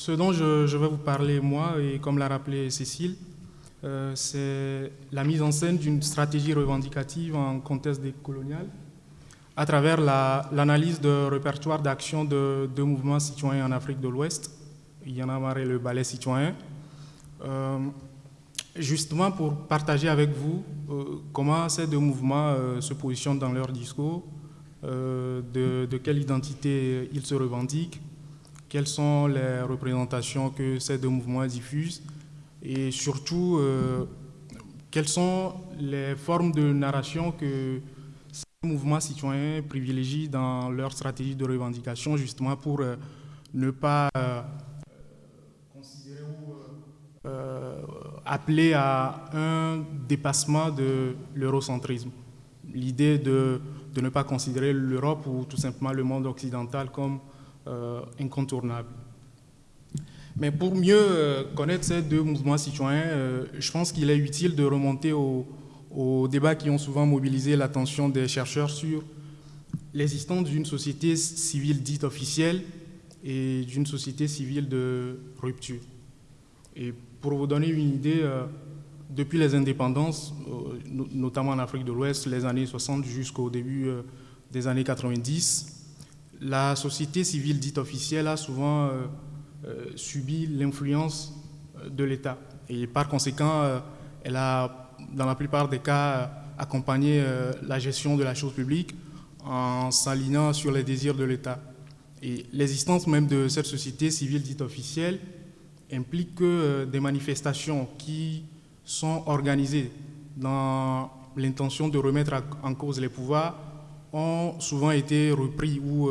Euh, ce dont je, vais vous parler, moi, et comme l'a rappelé Cécile, euh, c'est la mise en scène d'une stratégie revendicative en contexte décolonial à travers l'analyse de répertoire d'action de deux mouvements citoyens en Afrique de l'Ouest, il y en a marre le ballet citoyen, euh, justement pour partager avec vous comment ces deux mouvements se positionnent dans leur discours, de, quelle identité ils se revendiquent, quelles sont les représentations que ces deux mouvements diffusent et surtout euh, quelles sont les formes de narration que ces mouvements citoyens privilégient dans leur stratégie de revendication justement pour euh, ne pas euh, considérer ou appeler à un dépassement de l'eurocentrisme? L'idée de, ne pas considérer l'Europe ou tout simplement le monde occidental comme incontournable. Mais pour mieux euh, connaître ces deux mouvements citoyens, euh, je pense qu'il est utile de remonter aux, débats qui ont souvent mobilisé l'attention des chercheurs sur l'existence d'une société civile dite officielle et d'une société civile de rupture. Et pour vous donner une idée, depuis les indépendances, notamment en Afrique de l'Ouest, les années 60 jusqu'au début des années 90, la société civile dite officielle a souvent euh, euh, subi l'influence euh, de l'État. Et par conséquent, elle a, dans la plupart des cas, accompagné la gestion de la chose publique en s'alignant sur les désirs de l'État. Et l'existence même de cette société civile dite officielle implique que des manifestations qui sont organisées dans l'intention de remettre en cause les pouvoirs ont souvent été repris ou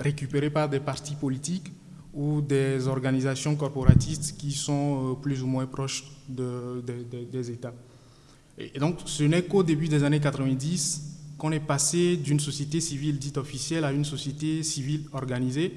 récupérés par des partis politiques ou des organisations corporatistes qui sont euh, plus ou moins proches des États. Et donc, ce n'est qu'au début des années 90 qu'on est passé d'une société civile dite officielle à une société civile organisée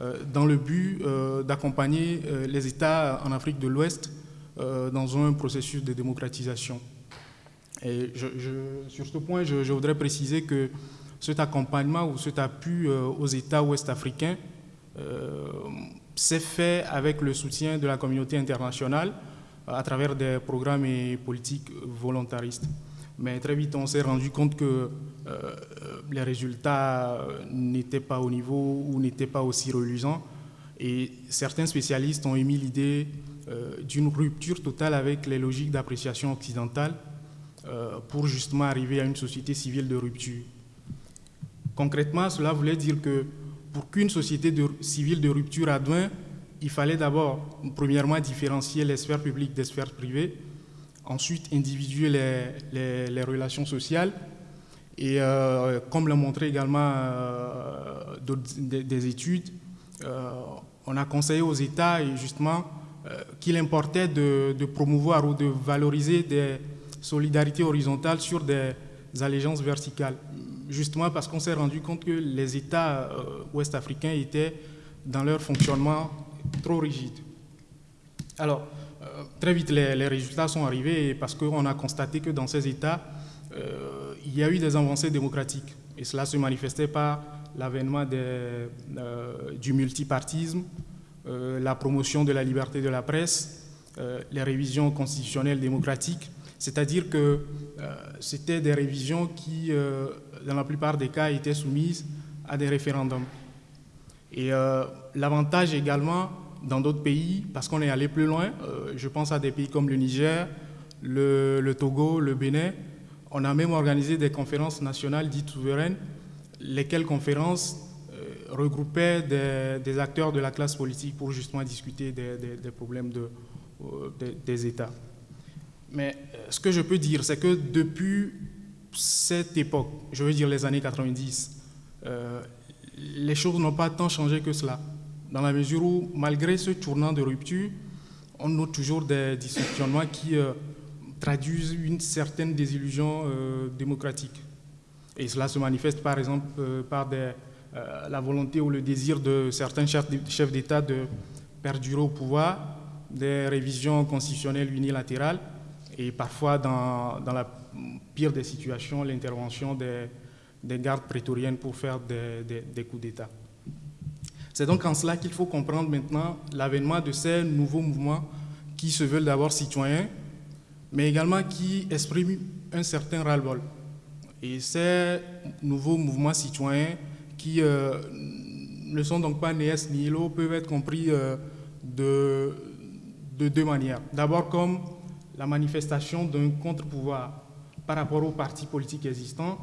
euh, dans le but d'accompagner les États en Afrique de l'Ouest dans un processus de démocratisation. Et sur ce point, je, je voudrais préciser que cet accompagnement ou cet appui euh, aux États ouest-africains euh, s'est fait avec le soutien de la communauté internationale euh, à travers des programmes et politiques volontaristes. Mais très vite, on s'est rendu compte que les résultats n'étaient pas au niveau ou n'étaient pas aussi reluisants. Et certains spécialistes ont émis l'idée d'une rupture totale avec les logiques d'appréciation occidentale pour justement arriver à une société civile de rupture. Concrètement, cela voulait dire que pour qu'une société civile de rupture advienne, il fallait d'abord, premièrement, différencier les sphères publiques des sphères privées, ensuite individuer les, relations sociales, et euh, comme l'a montré également euh, des, études, euh, on a conseillé aux États justement qu'il importait de, de, promouvoir ou de valoriser des solidarités horizontales sur des allégeances verticales justement parce qu'on s'est rendu compte que les États euh, ouest-africains étaient dans leur fonctionnement trop rigides. Alors, euh, très vite, les, résultats sont arrivés parce qu'on a constaté que dans ces États, euh, il y a eu des avancées démocratiques. Et cela se manifestait par l'avènement du multipartisme, la promotion de la liberté de la presse, les révisions constitutionnelles démocratiques, c'est-à-dire que c'était des révisions qui dans la plupart des cas, étaient soumises à des référendums. Et euh, l'avantage également dans d'autres pays, parce qu'on est allé plus loin, euh, je pense à des pays comme le Niger, le, Togo, le Bénin, on a même organisé des conférences nationales dites souveraines, lesquelles conférences euh, regroupaient des, acteurs de la classe politique pour justement discuter des, problèmes de, des États. Mais ce que je peux dire, c'est que depuis cette époque, je veux dire les années 90, euh, les choses n'ont pas tant changé que cela. Dans la mesure où, malgré ce tournant de rupture, on note toujours des dysfonctionnements qui euh, traduisent une certaine désillusion euh, démocratique. Et cela se manifeste par exemple par la volonté ou le désir de certains chefs d'État de perdurer au pouvoir, des révisions constitutionnelles unilatérales, et parfois dans, la pire des situations, l'intervention des, gardes prétoriennes pour faire des, coups d'État. C'est donc en cela qu'il faut comprendre maintenant l'avènement de ces nouveaux mouvements qui se veulent d'abord citoyens, mais également qui expriment un certain ras-le-bol. Et ces nouveaux mouvements citoyens qui euh, ne sont donc pas ni l'eau peuvent être compris euh, de deux manières. D'abord comme la manifestation d'un contre-pouvoir par rapport aux partis politiques existants,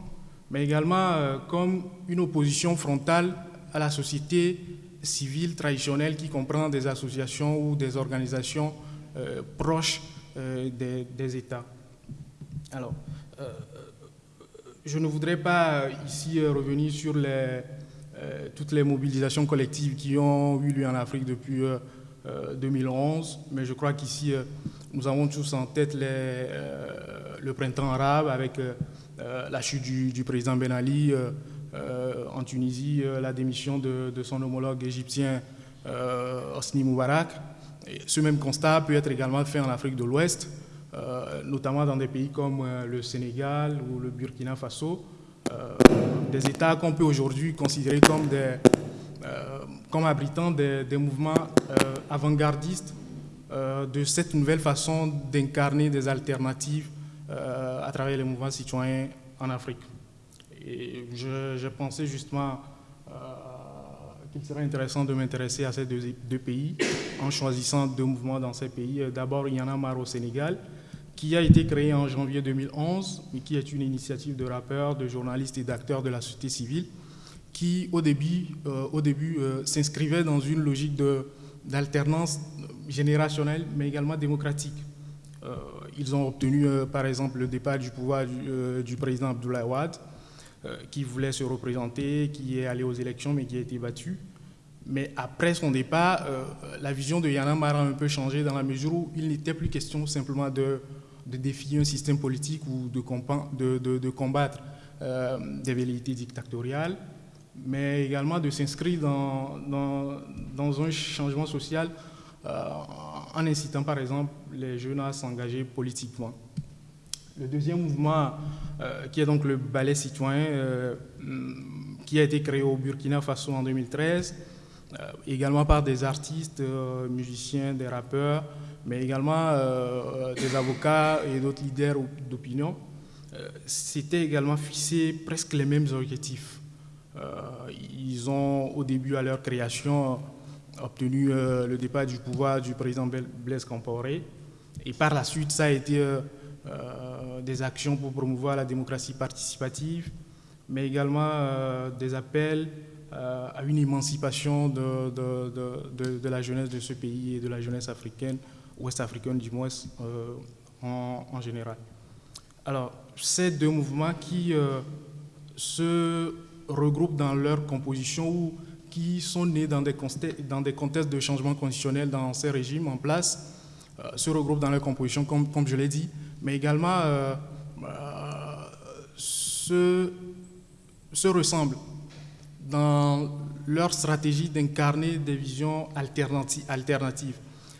mais également euh, comme une opposition frontale à la société civile traditionnelle qui comprend des associations ou des organisations euh, proches euh, des, États. Alors, je ne voudrais pas ici revenir sur toutes les mobilisations collectives qui ont eu lieu en Afrique depuis 2011, mais je crois qu'ici, nous avons tous en tête les, le printemps arabe avec la chute du, président Ben Ali en Tunisie, la démission de, son homologue égyptien Hosni Moubarak. Ce même constat peut être également fait en Afrique de l'Ouest, notamment dans des pays comme le Sénégal ou le Burkina Faso, des États qu'on peut aujourd'hui considérer comme, des, abritant des mouvements avant-gardistes de cette nouvelle façon d'incarner des alternatives euh, à travers les mouvements citoyens en Afrique. Et je, pensais justement euh, qu'il serait intéressant de m'intéresser à ces deux, pays en choisissant deux mouvements dans ces pays. D'abord, il y en a marre au Sénégal, qui a été créé en janvier 2011, mais qui est une initiative de rappeurs, de journalistes et d'acteurs de la société civile, qui au début, euh, début s'inscrivait dans une logique d'alternance générationnelle, mais également démocratique. Ils ont obtenu, euh, par exemple, le départ du pouvoir du, euh, président Abdoulaye Wade, euh, qui voulait se représenter, qui est allé aux élections, mais qui a été battu. Mais après son départ, la vision de Yana Mara a un peu changé dans la mesure où il n'était plus question simplement de, défier un système politique ou de, de combattre des velléités dictatoriales, mais également de s'inscrire dans, dans, un changement social en incitant par exemple les jeunes à s'engager politiquement. Le deuxième mouvement, euh, qui est donc le ballet citoyen, euh, qui a été créé au Burkina Faso en 2013, euh, également par des artistes, musiciens, des rappeurs, mais également des avocats et d'autres leaders d'opinion, c'était également fixé presque les mêmes objectifs. Ils ont, au début, à leur création, obtenu euh, le départ du pouvoir du président Blaise Compaoré. Et par la suite, ça a été euh, euh, des actions pour promouvoir la démocratie participative, mais également des appels à une émancipation de, la jeunesse de ce pays et de la jeunesse africaine, ouest-africaine du moins en, général. Alors, ces deux mouvements qui se regroupent dans leur composition ou qui sont nés dans des, dans des contextes de changement conditionnel dans ces régimes en place, euh, se regroupent dans leur composition, comme, comme je l'ai dit, mais également euh, euh, se, se, ressemblent dans leur stratégie d'incarner des visions alternatives.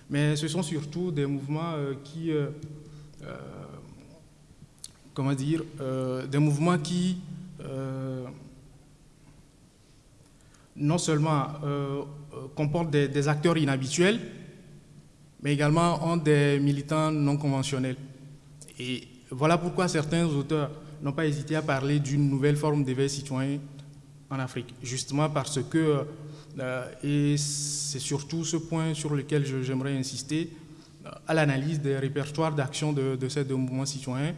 Mais ce sont surtout des mouvements qui, comment dire, des mouvements qui non seulement euh, euh, comportent des, acteurs inhabituels, mais également ont des militants non conventionnels. Et voilà pourquoi certains auteurs n'ont pas hésité à parler d'une nouvelle forme d'éveil citoyen en Afrique, justement parce que, euh, et c'est surtout ce point sur lequel j'aimerais insister, à l'analyse des répertoires d'action de, ces deux mouvements citoyens,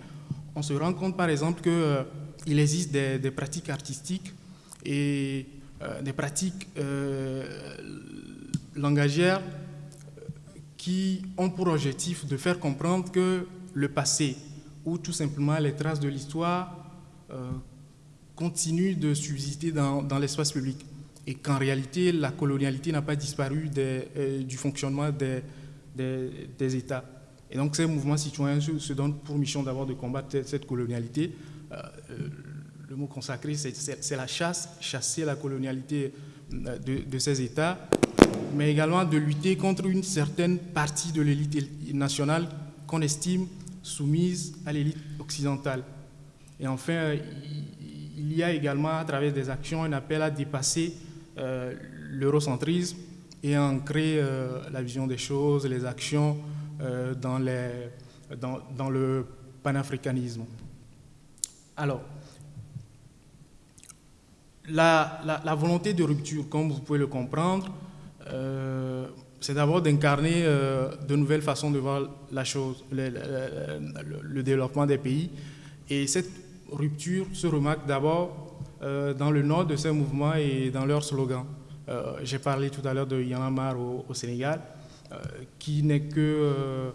on se rend compte par exemple qu'il existe des, des, pratiques artistiques et des pratiques euh, langagières qui ont pour objectif de faire comprendre que le passé ou tout simplement les traces de l'histoire euh, continuent de subsister dans, l'espace public et qu'en réalité la colonialité n'a pas disparu du fonctionnement des, États. Et donc ces mouvements citoyens se, donnent pour mission d'abord de combattre cette colonialité le mot consacré, c'est la chasse, chasser la colonialité euh, de, ces États, mais également de lutter contre une certaine partie de l'élite nationale qu'on estime soumise à l'élite occidentale. Et enfin, il y a également, à travers des actions, un appel à dépasser euh, l'eurocentrisme et ancrer la vision des choses, les actions dans, dans le panafricanisme. Alors, la, volonté de rupture, comme vous pouvez le comprendre, euh, c'est d'abord d'incarner euh, de nouvelles façons de voir la chose, le, développement des pays. Et cette rupture se remarque d'abord euh, dans le nom de ces mouvements et dans leurs slogans. J'ai parlé tout à l'heure de Yanamar au, au Sénégal, qui n'est que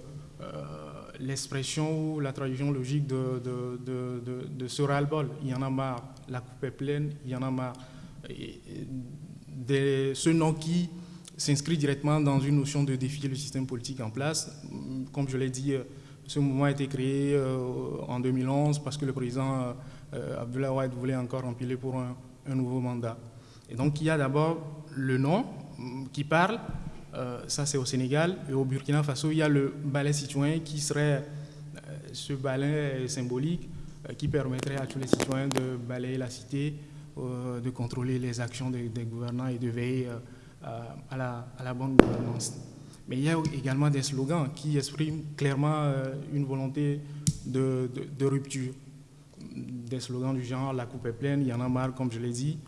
l'expression ou la traduction logique de, de, de, ce ras-le-bol. Il la coupe est pleine, il y en a marre. ce nom qui s'inscrit directement dans une notion de défier le système politique en place. Comme je l'ai dit, ce mouvement a été créé euh, en 2011 parce que le président euh, Abdullah Wade voulait encore empiler pour un, un nouveau mandat. Et donc il y a d'abord le nom qui parle, euh, ça, c'est au Sénégal. Et au Burkina Faso, il y a le balai citoyen qui serait euh, ce balai symbolique euh, qui permettrait à tous les citoyens de balayer la cité, de contrôler les actions des, gouvernants et de veiller à la, bonne gouvernance. Mais il y a également des slogans qui expriment clairement une volonté de, rupture. Des slogans du genre « la coupe est pleine, il y en a marre », comme je l'ai dit,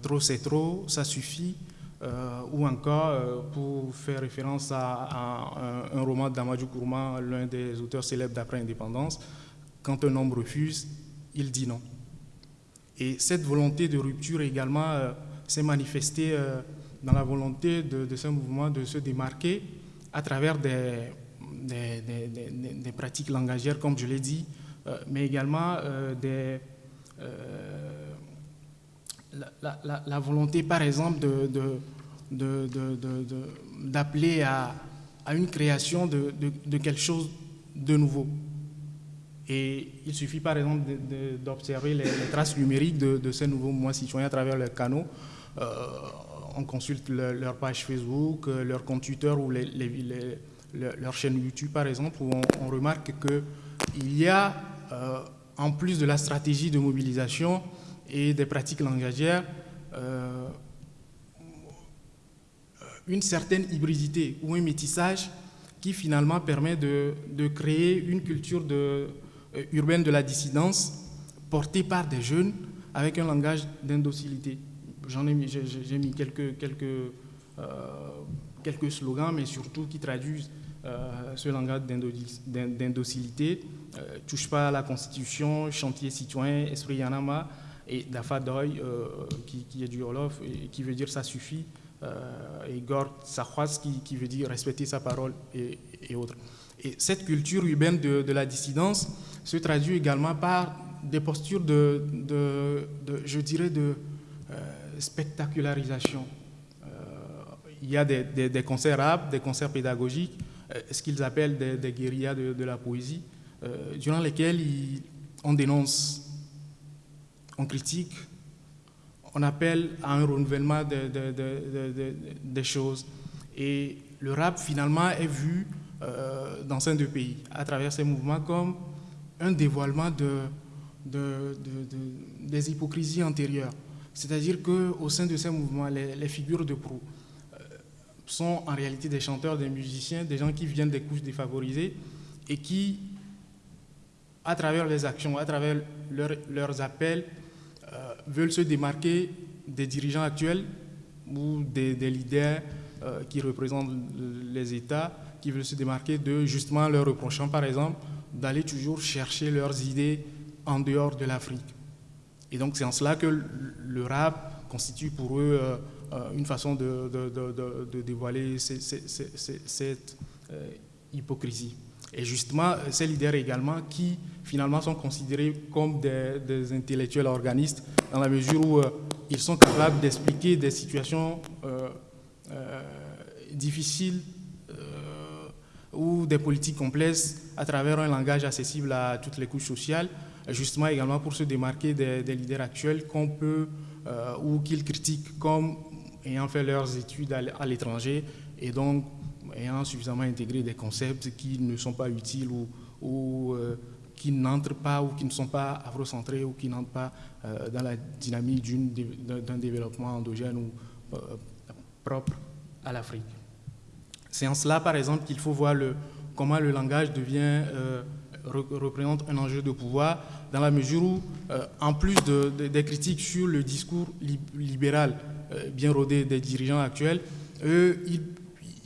trop c'est trop, ça suffit », euh, ou encore, euh, pour faire référence à, un, roman d'Amadou Kourma, l'un des auteurs célèbres d'après-indépendance, quand un homme refuse, il dit non. Et cette volonté de rupture également euh, s'est manifestée dans la volonté de, ce mouvement de se démarquer à travers des, pratiques langagières, comme je l'ai dit, mais également la, volonté, par exemple, d'appeler à, une création de, quelque chose de nouveau. Et il suffit, par exemple, d'observer les, traces numériques de, ces nouveaux mouvements citoyens à travers leurs canaux. Euh, on consulte leur page Facebook, euh, leur compte Twitter ou leur chaîne YouTube, par exemple, où on, remarque qu'il y a, euh, en plus de la stratégie de mobilisation, et des pratiques langagières, une certaine hybridité ou un métissage qui finalement permet de, de créer une culture de, urbaine de la dissidence portée par des jeunes avec un langage d'indocilité. J'en ai mis, j'ai mis quelques, quelques, euh, quelques slogans, mais surtout qui traduisent ce langage d'indocilité. touche pas à la Constitution, chantier citoyen, esprit Yanama, et Dafadoy, euh, qui, qui, est du Wolof, et qui veut dire ça suffit, euh, et Gord Sahwas, qui, qui, veut dire respecter sa parole, et, autres. Et cette culture urbaine de, de, la dissidence se traduit également par des postures de, je dirais, de euh, spectacularisation. il y a des, concerts rap, des concerts pédagogiques, ce qu'ils appellent des, guérillas de, la poésie, durant lesquels on dénonce on critique, on appelle à un renouvellement des choses. Et le rap, finalement, est vu euh, dans ces deux pays, à travers ces mouvements, comme un dévoilement des hypocrisies antérieures. C'est-à-dire qu'au sein de ces mouvements, les, figures de proue euh, sont en réalité des chanteurs, des musiciens, des gens qui viennent des couches défavorisées et qui, à travers les actions, à travers leurs appels, euh, veulent se démarquer des dirigeants actuels ou des, leaders euh, qui représentent les États, qui veulent se démarquer de justement leur reprochant, par exemple, d'aller toujours chercher leurs idées en dehors de l'Afrique. Et donc c'est en cela que le rap constitue pour eux euh, une façon de, dévoiler cette hypocrisie. Et justement, ces leaders également qui finalement sont considérés comme des, intellectuels organistes dans la mesure où euh, ils sont capables d'expliquer des situations euh, euh, difficiles ou des politiques complexes à travers un langage accessible à toutes les couches sociales, justement également pour se démarquer des, leaders actuels qu'on peut ou qu'ils critiquent comme ayant fait leurs études à l'étranger et donc ayant suffisamment intégré des concepts qui ne sont pas utiles ou, ou euh, qui n'entrent pas ou qui ne sont pas afrocentrés ou qui n'entrent pas euh, dans la dynamique d'un développement endogène ou, propre à l'Afrique. C'est en cela, par exemple, qu'il faut voir le, comment le langage devient, représente un enjeu de pouvoir, dans la mesure où, en plus des critiques sur le discours libéral bien rodé des dirigeants actuels, eux, ils,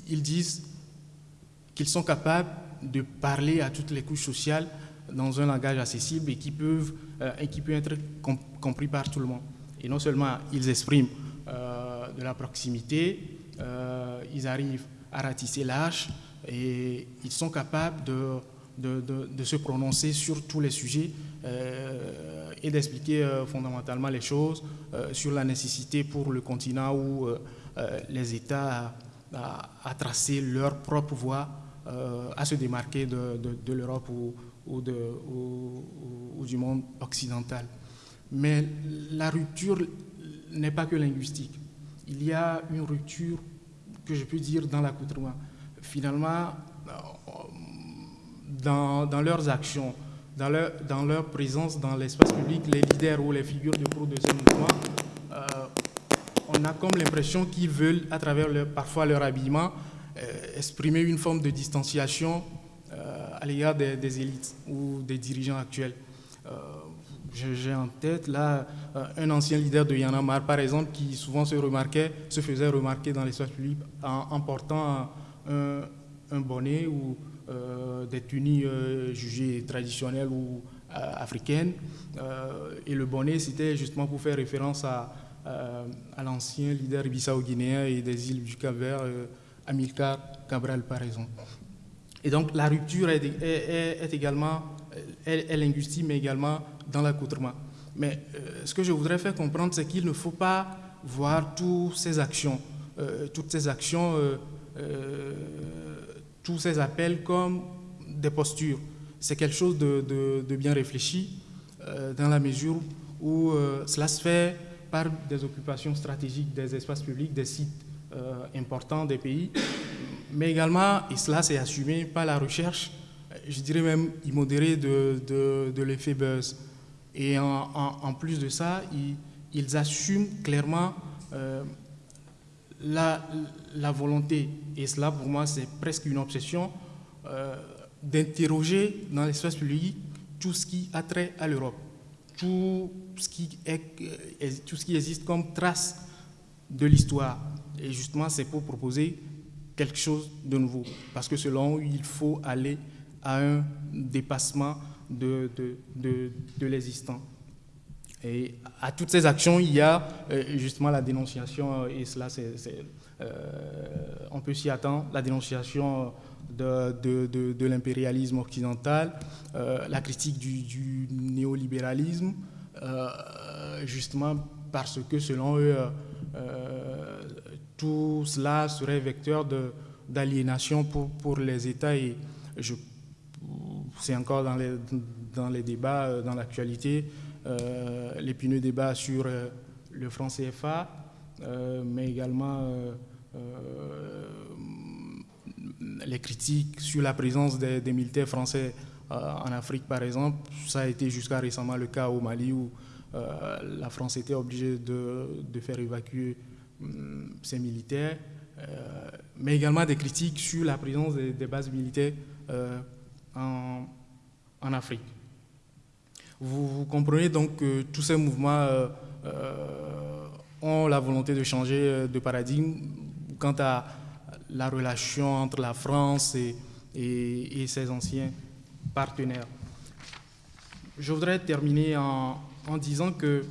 ils disent qu'ils sont capables de parler à toutes les couches sociales dans un langage accessible et qui, peuvent, euh, et qui peut être compris par tout le monde. Et non seulement ils expriment euh, de la proximité, euh, ils arrivent à ratisser l'âge et ils sont capables de, de, de, se prononcer sur tous les sujets et d'expliquer fondamentalement les choses sur la nécessité pour le continent où les États à, tracer leur propre voie, à se démarquer de, l'Europe ou, ou, ou, du monde occidental. Mais la rupture n'est pas que linguistique. Il y a une rupture que je peux dire dans l'accoutrement. Finalement, dans, dans, leurs actions, dans leur, présence dans l'espace public, les leaders ou les figures de proue de ce mouvement, euh, on a comme l'impression qu'ils veulent, à travers parfois leur habillement, euh, exprimer une forme de distanciation à l'égard des, élites ou des dirigeants actuels. Euh, j'ai en tête là euh, un ancien leader de Yanamar, par exemple, qui souvent se faisait remarquer dans l'espace public en, portant un, bonnet ou euh, des tunies jugées traditionnelles ou africaines. et le bonnet, c'était justement pour faire référence à, l'ancien leader bissau-guinéen et des îles du Cap-Vert, Amilcar Cabral, par exemple. Et donc la rupture est, est, également est, linguistique, mais également dans l'accoutrement. Mais euh, ce que je voudrais faire comprendre, c'est qu'il ne faut pas voir toutes ces actions, euh, toutes ces actions, euh, tous ces appels comme des postures. C'est quelque chose de, bien réfléchi dans la mesure où cela se fait par des occupations stratégiques des espaces publics, des sites importants des pays, mais également, et cela c'est assumé par la recherche, je dirais même immodérée de, de, l'effet buzz. Et en, plus de ça, ils, assument clairement euh, la, volonté, et cela pour moi c'est presque une obsession, euh, d'interroger dans l'espace public tout ce qui a trait à l'Europe, tout, ce qui est, euh, tout ce qui existe comme trace de l'histoire. Et justement, c'est pour proposer quelque chose de nouveau. Parce que selon eux, il faut aller à un dépassement de, de, de, l'existant. Et à toutes ces actions, il y a euh, justement la dénonciation, euh, et cela, euh, on peut s'y attendre, la dénonciation de, l'impérialisme occidental, la critique du, néolibéralisme, justement parce que selon eux, tout cela serait vecteur d'aliénation pour, les États et c'est encore dans les, débats, dans l'actualité, l'épineux débat sur euh, le franc CFA, mais également les critiques sur la présence des, militaires français en Afrique, par exemple. Ça a été jusqu'à récemment le cas au Mali où la France était obligée de, faire évacuer Hum, ces militaires, euh, mais également des critiques sur la présence des, bases militaires euh, en, Afrique. Vous, comprenez donc que tous ces mouvements euh, ont la volonté de changer de paradigme quant à la relation entre la France et, ses anciens partenaires. Je voudrais terminer en, disant que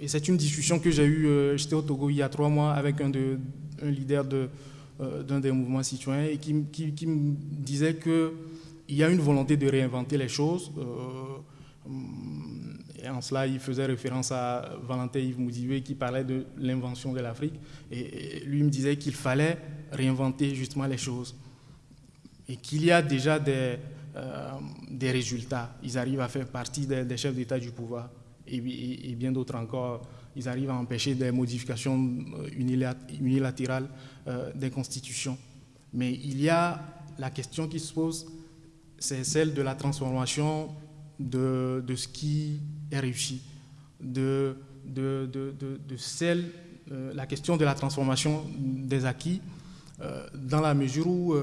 et c'est une discussion que j'ai eue, euh, j'étais au Togo il y a trois mois avec un, de, un leader euh, d'un des mouvements citoyens et qui, me disait qu'il y a une volonté de réinventer les choses. Euh, et en cela, il faisait référence à Valentin Yves Moudivé qui parlait de l'invention de l'Afrique. Et, lui me disait qu'il fallait réinventer justement les choses. Et qu'il y a déjà des, des résultats. Ils arrivent à faire partie des chefs d'État du pouvoir et, bien d'autres encore, ils arrivent à empêcher des modifications euh, unilatérales euh, des constitutions. Mais il y a la question qui se pose, c'est celle de la transformation de, de, ce qui est réussi, de, de, de celle la question de la transformation des acquis, dans la mesure où,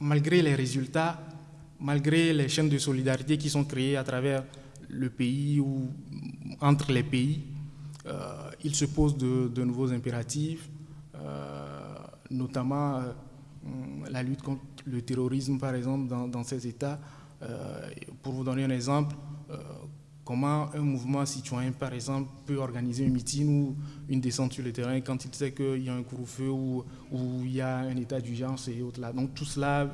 malgré les résultats, malgré les chaînes de solidarité qui sont créées à travers le pays ou entre les pays, il se pose de nouveaux impératifs, notamment la lutte contre le terrorisme, par exemple, dans, ces États. Euh, pour vous donner un exemple, euh, comment un mouvement citoyen, par exemple, peut organiser un meeting ou une descente sur le terrain quand il sait qu'il y a un couvre-feu ou, il y a un état d'urgence et autres là. Donc tout cela,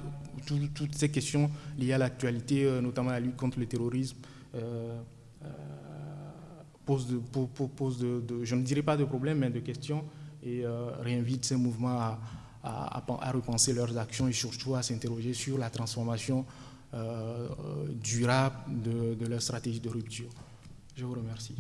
toutes ces questions liées à l'actualité, euh, notamment la lutte contre le terrorisme, posent, de, de, je ne dirais pas de problèmes, mais de questions et réinvitent ces mouvements à, repenser leurs actions et surtout à s'interroger sur la transformation euh, durable de leur stratégie de rupture. Je vous remercie.